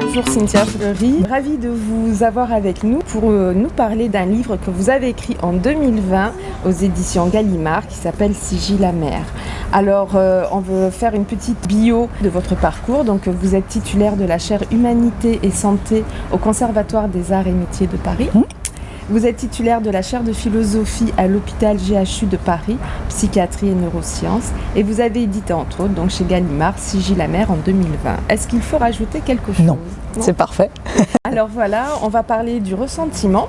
Bonjour Cynthia Fleury, ravie de vous avoir avec nous pour euh, nous parler d'un livre que vous avez écrit en 2020 aux éditions Gallimard qui s'appelle Sigil la mer. Alors euh, on veut faire une petite bio de votre parcours. Donc vous êtes titulaire de la chaire Humanité et Santé au Conservatoire des Arts et Métiers de Paris. Vous êtes titulaire de la chaire de philosophie à l'hôpital GHU de Paris, psychiatrie et neurosciences, et vous avez édité entre autres donc chez Gallimard Sigil la mer en 2020. Est-ce qu'il faut rajouter quelque chose? Non, c'est parfait. Alors voilà, on va parler du ressentiment,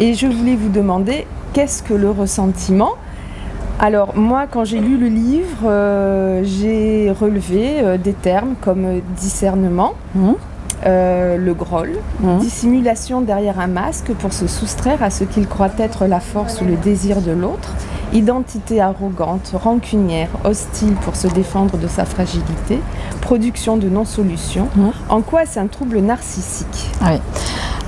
et je voulais vous demander qu'est-ce que le ressentiment? Alors moi, quand j'ai lu le livre, euh, j'ai relevé euh, des termes comme discernement, mmh. Euh, le groll, mmh. dissimulation derrière un masque pour se soustraire à ce qu'il croit être la force ou le désir de l'autre, identité arrogante, rancunière, hostile pour se défendre de sa fragilité, production de non-solution. Mmh. En quoi est-ce un trouble narcissique? Ah oui.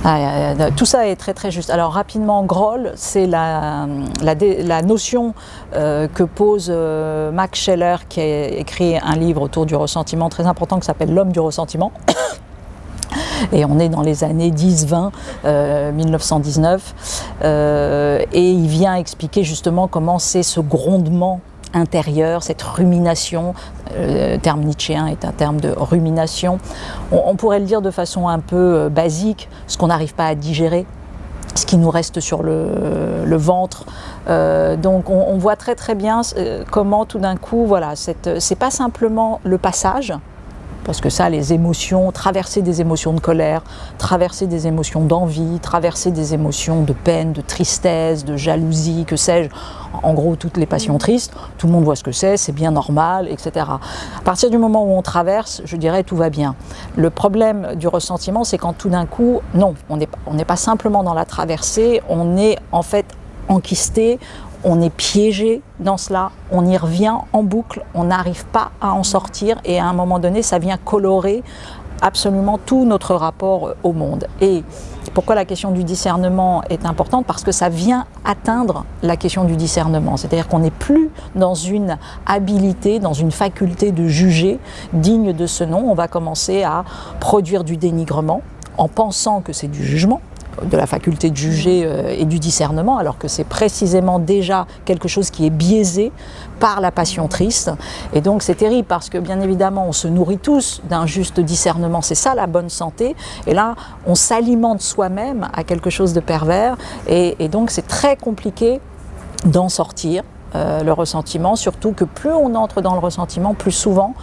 Ah, tout ça est très très juste. Alors rapidement, groll, c'est la, la, notion euh, que pose euh, Max Scheller qui a écrit un livre autour du ressentiment très important qui s'appelle L'homme du ressentiment et on est dans les années 10-20, 1919, euh, euh, et il vient expliquer justement comment c'est ce grondement intérieur, cette rumination, euh, le terme nietzschéen est un terme de rumination, on, pourrait le dire de façon un peu basique, ce qu'on n'arrive pas à digérer, ce qui nous reste sur le, ventre. donc on, on, voit très très bien comment tout d'un coup, voilà, c'est pas simplement le passage, parce que ça, les émotions, traverser des émotions de colère, traverser des émotions d'envie, traverser des émotions de peine, de tristesse, de jalousie, que sais-je, en gros toutes les passions tristes, tout le monde voit ce que c'est, c'est bien normal, etc. À partir du moment où on traverse, je dirais tout va bien. Le problème du ressentiment, c'est quand tout d'un coup, non, on n'est pas simplement dans la traversée, on est en fait enquisté, on est piégé dans cela, on y revient en boucle, on n'arrive pas à en sortir et à un moment donné, ça vient colorer absolument tout notre rapport au monde. Et pourquoi la question du discernement est importante? Parce que ça vient atteindre la question du discernement. C'est-à-dire qu'on n'est plus dans une habilité, dans une faculté de juger digne de ce nom. On va commencer à produire du dénigrement en pensant que c'est du jugement, de la faculté de juger euh, et du discernement, alors que c'est précisément déjà quelque chose qui est biaisé par la passion triste. Et donc c'est terrible parce que bien évidemment on se nourrit tous d'un juste discernement, c'est ça la bonne santé. Et là on s'alimente soi-même à quelque chose de pervers et, donc c'est très compliqué d'en sortir. Euh, le ressentiment, surtout que plus on entre dans le ressentiment, plus souvent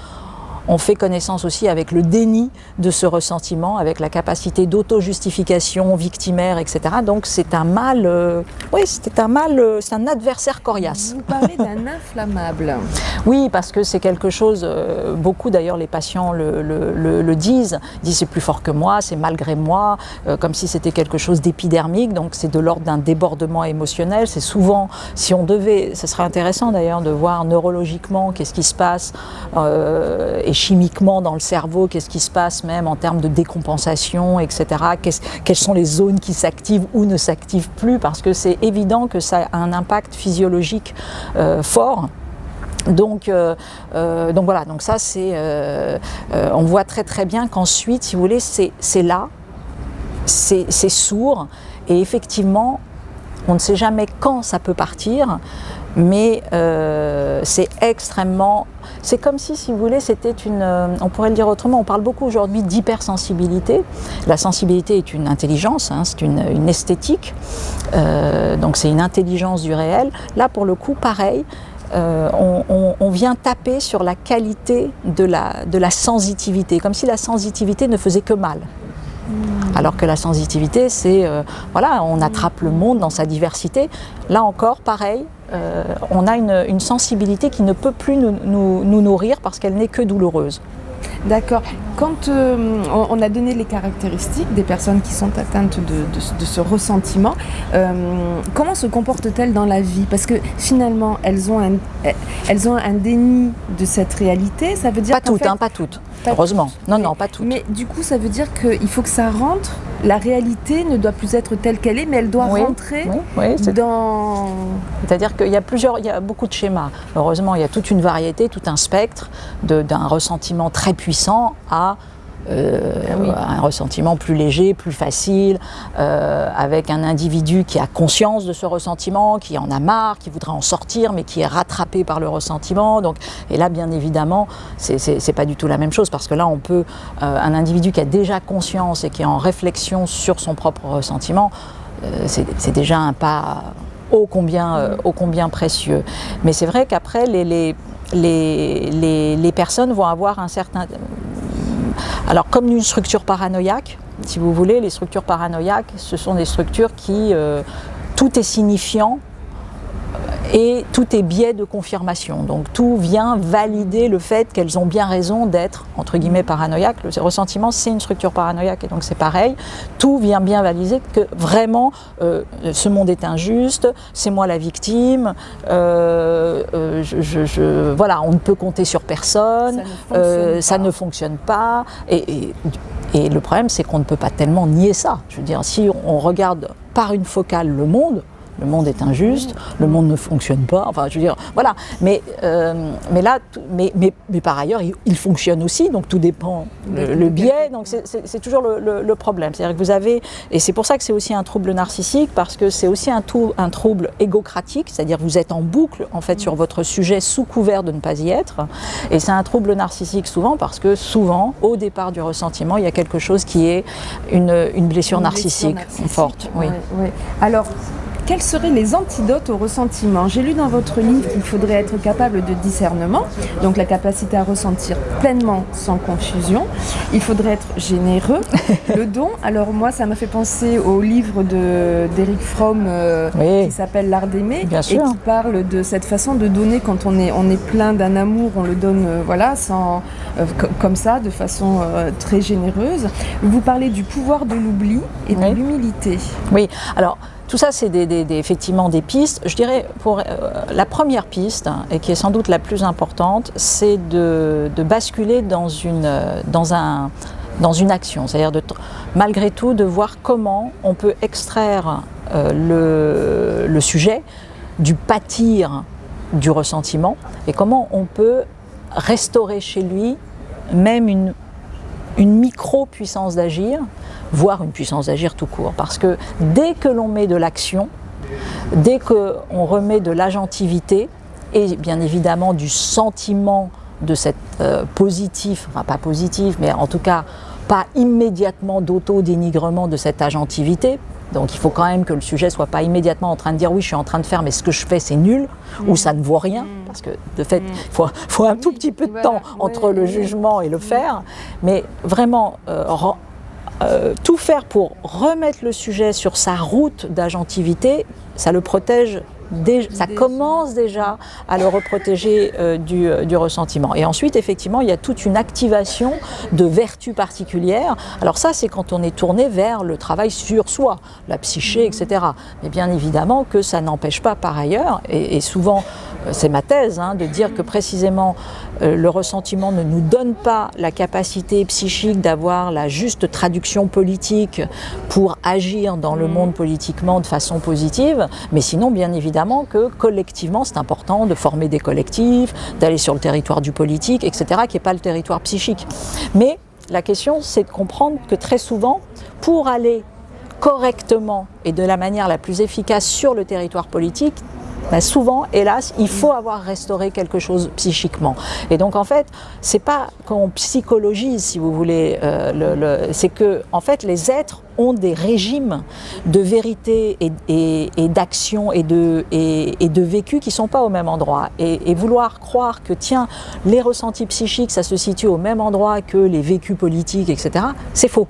on fait connaissance aussi avec le déni de ce ressentiment, avec la capacité d'auto-justification victimaire, etc. Donc c'est un mal, euh, oui, c'est un mal, euh, c'est un adversaire coriace. Vous parlez d'un inflammable. oui, parce que c'est quelque chose, euh, beaucoup d'ailleurs les patients le, disent, ils disent c'est plus fort que moi, c'est malgré moi, comme si c'était quelque chose d'épidermique, donc c'est de l'ordre d'un débordement émotionnel. C'est souvent, si on devait, ce serait intéressant d'ailleurs de voir neurologiquement qu'est-ce qui se passe et chimiquement dans le cerveau, qu'est-ce qui se passe même en termes de décompensation, etc. quelles sont les zones qui s'activent ou ne s'activent plus, parce que c'est évident que ça a un impact physiologique euh, fort. Donc, euh, euh, donc voilà, donc ça c'est, on voit très très bien qu'ensuite, si vous voulez, c'est là, c'est sourd, et effectivement, on ne sait jamais quand ça peut partir, mais euh, c'est extrêmement... C'est comme si, si vous voulez, c'était une... Euh, on pourrait le dire autrement, on parle beaucoup aujourd'hui d'hypersensibilité. La sensibilité est une intelligence, hein, c'est une, esthétique, euh, donc c'est une intelligence du réel. Là, pour le coup, pareil, on, vient taper sur la qualité de la, de la sensitivité, comme si la sensitivité ne faisait que mal. Alors que la sensitivité, c'est, euh, voilà, on attrape le monde dans sa diversité. Là encore, pareil, euh, on a une, sensibilité qui ne peut plus nous nourrir parce qu'elle n'est que douloureuse. D'accord. Quand euh, on a donné les caractéristiques des personnes qui sont atteintes de, ce ressentiment, euh, comment se comportent-elles dans la vie? Parce que finalement, elles ont, un, elles ont un déni de cette réalité. Ça veut dire pas toutes, hein, pas toutes. heureusement. Non, non, pas toutes. Mais du coup, ça veut dire qu'il faut que ça rentre la réalité ne doit plus être telle qu'elle est, mais elle doit rentrer dans... C'est-à-dire qu'il y a plusieurs, il y a beaucoup de schémas. Heureusement, il y a toute une variété, tout un spectre d'un ressentiment très puissant à euh, ah un ressentiment plus léger, plus facile, euh, avec un individu qui a conscience de ce ressentiment, qui en a marre, qui voudrait en sortir, mais qui est rattrapé par le ressentiment. Donc, et là, bien évidemment, c'est pas du tout la même chose, parce que là, on peut, euh, un individu qui a déjà conscience et qui est en réflexion sur son propre ressentiment, c'est déjà un pas ô combien, ô combien précieux. Mais c'est vrai qu'après, les, les les, personnes vont avoir un certain, alors comme une structure paranoïaque, si vous voulez, les structures paranoïaques, ce sont des structures qui, euh, tout est signifiant et tout est biais de confirmation. Donc tout vient valider le fait qu'elles ont bien raison d'être, entre guillemets, paranoïaques. Le ressentiment, c'est une structure paranoïaque et donc c'est pareil. Tout vient bien valider que vraiment, euh, ce monde est injuste, c'est moi la victime, euh, euh, je, voilà, on ne peut compter sur personne, ça ne fonctionne pas. et, et le problème, c'est qu'on ne peut pas tellement nier ça. Je veux dire, si on regarde par une focale le monde, le monde est injuste, le monde ne fonctionne pas, enfin je veux dire, voilà. Mais, euh, mais là, mais, mais, mais, par ailleurs, il, fonctionne aussi, donc tout dépend le, biais, donc c'est toujours le, le problème. C'est-à-dire que vous avez, et c'est pour ça que c'est aussi un trouble narcissique, parce que c'est aussi un, un trouble égocratique, c'est-à-dire vous êtes en boucle en fait sur votre sujet sous couvert de ne pas y être, et c'est un trouble narcissique souvent parce que souvent, au départ du ressentiment, il y a quelque chose qui est une, une blessure, narcissique, forte. Oui. Alors, quels seraient les antidotes au ressentiment J'ai lu dans votre livre qu'il faudrait être capable de discernement, donc la capacité à ressentir pleinement sans confusion. Il faudrait être généreux. le don, alors moi ça m'a fait penser au livre d'Eric Fromm euh, qui s'appelle L'art d'aimer et qui parle de cette façon de donner quand on est, on est plein d'un amour, on le donne euh, voilà, sans, euh, comme ça, de façon très généreuse. Vous parlez du pouvoir de l'oubli et de l'humilité. Oui, alors tout ça, c'est effectivement des pistes. Je dirais, pour euh, la première piste, et qui est sans doute la plus importante, c'est de, basculer dans une, dans un, dans une action. C'est-à-dire, malgré tout, de voir comment on peut extraire euh, le sujet du pâtir du ressentiment et comment on peut restaurer chez lui même une, une micro-puissance d'agir voire une puissance d'agir tout court. Parce que dès que l'on met de l'action, dès qu'on remet de l'agentivité, et bien évidemment du sentiment de cette euh, positif, enfin pas positif, mais en tout cas pas immédiatement d'auto-dénigrement de cette agentivité. Donc il faut quand même que le sujet soit pas immédiatement en train de dire oui je suis en train de faire mais ce que je fais c'est nul ou mm. ça ne vaut rien mm. parce que de fait mm. il faut, un tout petit peu de temps entre le jugement et le faire mais vraiment euh, euh, tout faire pour remettre le sujet sur sa route d'agentivité, ça le protège ça commence déjà à le reprotéger euh, euh, du, ressentiment. Et ensuite, effectivement, il y a toute une activation de vertus particulières. Alors ça, c'est quand on est tourné vers le travail sur soi, la psyché, etc. Mais bien évidemment que ça n'empêche pas par ailleurs, et souvent c'est ma thèse, hein, de dire que précisément euh, le ressentiment ne nous donne pas la capacité psychique d'avoir la juste traduction politique pour agir dans le mm. monde politiquement de façon positive, mais sinon bien évidemment que collectivement c'est important de former des collectifs, d'aller sur le territoire du politique, etc., qui n'est pas le territoire psychique. Mais la question c'est de comprendre que très souvent, pour aller correctement et de la manière la plus efficace sur le territoire politique, bah, souvent, hélas, il faut avoir restauré quelque chose psychiquement. Et donc, en fait, c'est pas qu'on psychologise, si vous voulez, euh, c'est que, en fait, les êtres ont des régimes de vérité et, d'action et, de vécu qui ne sont pas au même endroit. Et, vouloir croire que, tiens, les ressentis psychiques, ça se situe au même endroit que les vécus politiques, etc., c'est faux.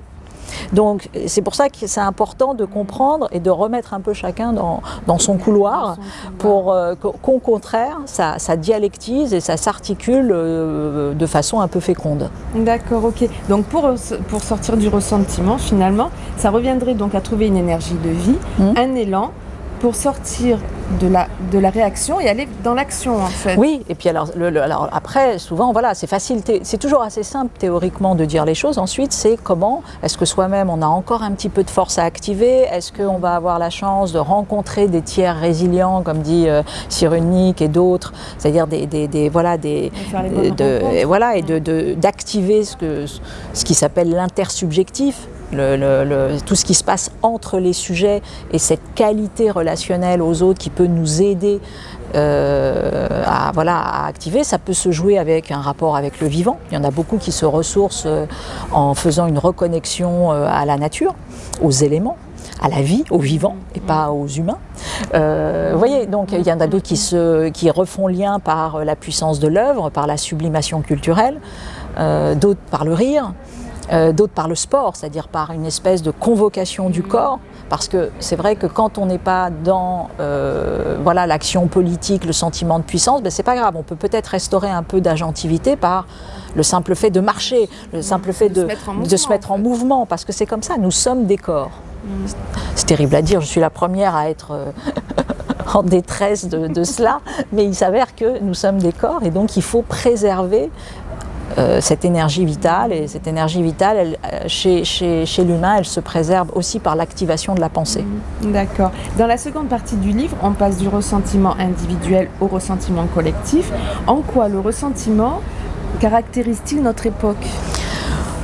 Donc c'est pour ça que c'est important de comprendre et de remettre un peu chacun dans, son couloir pour euh, qu'au contraire, ça, dialectise et ça s'articule euh, de façon un peu féconde. D'accord, ok. Donc pour, pour sortir du ressentiment, finalement, ça reviendrait donc à trouver une énergie de vie, mmh. un élan pour sortir de la, de la réaction et aller dans l'action en fait. Oui, et puis alors, le, alors après, souvent, voilà, c'est facile, c'est toujours assez simple théoriquement de dire les choses. Ensuite, c'est comment, est-ce que soi-même on a encore un petit peu de force à activer? Est-ce qu'on va avoir la chance de rencontrer des tiers résilients, comme dit euh, Cyrulnik et d'autres, c'est-à-dire des, des, des, voilà, des, de, voilà, et d'activer de, ce, que, ce qui s'appelle l'intersubjectif, tout ce qui se passe entre les sujets et cette qualité relationnelle aux autres qui peut nous aider euh, à, voilà, à activer, ça peut se jouer avec un rapport avec le vivant. Il y en a beaucoup qui se ressourcent euh, en faisant une reconnexion euh, à la nature, aux éléments à la vie, aux vivants et pas aux humains. vous voyez, donc il y en a d'autres qui, qui refont lien par la puissance de l'œuvre, par la sublimation culturelle, d'autres par le rire, euh, d'autres par le sport, c'est-à-dire par une espèce de convocation du corps, parce que c'est vrai que quand on n'est pas dans euh, voilà l'action politique, le sentiment de puissance, ben c'est pas grave, on peut peut-être restaurer un peu d'agentivité par le simple fait de marcher, le simple fait de, de se mettre en mouvement, parce que c'est comme ça, nous sommes des corps. Mm. C'est terrible à dire, je suis la première à être... Euh, en détresse de, de, cela, mais il s'avère que nous sommes des corps et donc il faut préserver euh, cette énergie vitale. Et cette énergie vitale, elle, euh, chez, chez, chez l'humain, elle se préserve aussi par l'activation de la pensée. Mmh, d'accord. Dans la seconde partie du livre, on passe du ressentiment individuel au ressentiment collectif. En quoi le ressentiment caractérise-t-il notre époque?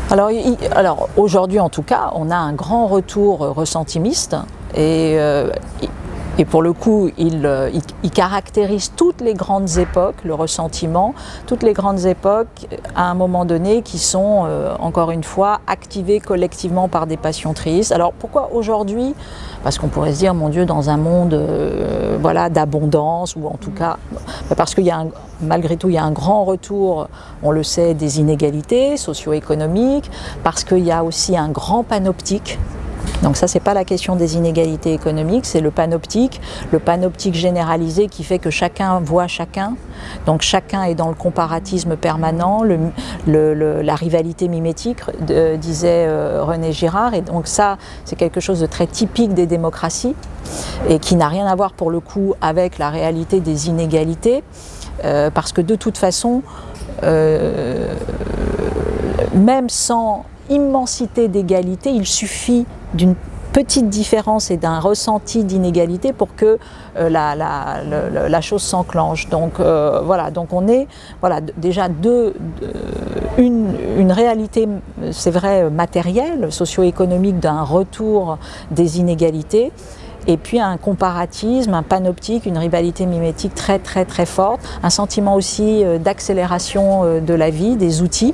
Alors, alors aujourd'hui en tout cas, on a un grand retour ressentimiste et euh, et pour le coup, euh, il, caractérise toutes les grandes époques, le ressentiment, toutes les grandes époques à un moment donné qui sont, euh, encore une fois, activées collectivement par des passions tristes. Alors pourquoi aujourd'hui? Parce qu'on pourrait se dire, mon Dieu, dans un monde euh, voilà, d'abondance, ou en tout cas, parce qu'il y a malgré tout, il y a un grand retour, on le sait, des inégalités socio-économiques, parce qu'il y a aussi un grand panoptique donc ça, c'est pas la question des inégalités économiques, c'est le panoptique, le panoptique généralisé qui fait que chacun voit chacun. Donc chacun est dans le comparatisme permanent, la rivalité mimétique, disait euh, René Girard. Et donc ça, c'est quelque chose de très typique des démocraties et qui n'a rien à voir pour le coup avec la réalité des inégalités, euh, parce que de toute façon, euh, même sans immensité d'égalité, il suffit d'une petite différence et d'un ressenti d'inégalité pour que euh, la, chose s'enclenche. Donc euh, voilà, donc on est voilà, déjà deux, une, une réalité, c'est vrai, matérielle, socio-économique d'un retour des inégalités et puis un comparatisme, un panoptique, une rivalité mimétique très très très forte, un sentiment aussi euh, d'accélération de la vie, des outils.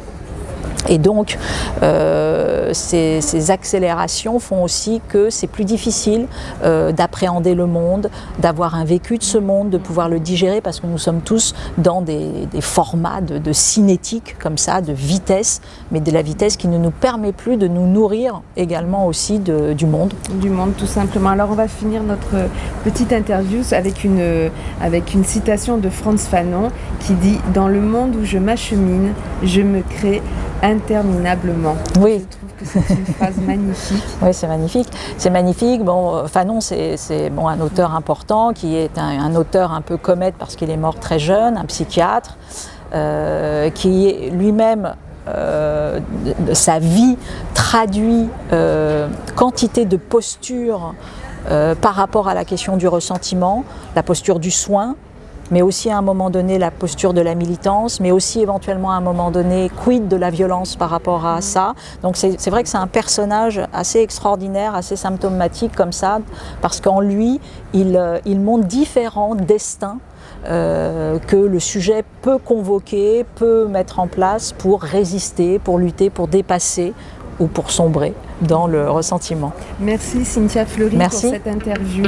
Et donc, euh, ces, accélérations font aussi que c'est plus difficile euh, d'appréhender le monde, d'avoir un vécu de ce monde, de pouvoir le digérer, parce que nous sommes tous dans des, formats de, cinétique, comme ça, de vitesse, mais de la vitesse qui ne nous permet plus de nous nourrir également aussi du monde. Du monde, tout simplement. Alors, on va finir notre petite interview avec une, avec une citation de Franz Fanon qui dit « Dans le monde où je m'achemine, je me crée interminablement. Oui. Je trouve que c'est une phrase magnifique. Oui, c'est magnifique. C'est magnifique. Bon, euh, Fanon, c'est bon, un auteur important qui est un, un auteur un peu comète parce qu'il est mort très jeune, un psychiatre, euh, qui lui-même euh, sa vie traduit euh, quantité de postures euh, par rapport à la question du ressentiment, la posture du soin, mais aussi à un moment donné la posture de la militance, mais aussi éventuellement à un moment donné quid de la violence par rapport à ça. Donc c'est vrai que c'est un personnage assez extraordinaire, assez symptomatique comme ça, parce qu'en lui, il, euh, il montre différents destins euh, que le sujet peut convoquer, peut mettre en place pour résister, pour lutter, pour dépasser ou pour sombrer dans le ressentiment. Merci Cynthia Fleury Merci. pour cette interview.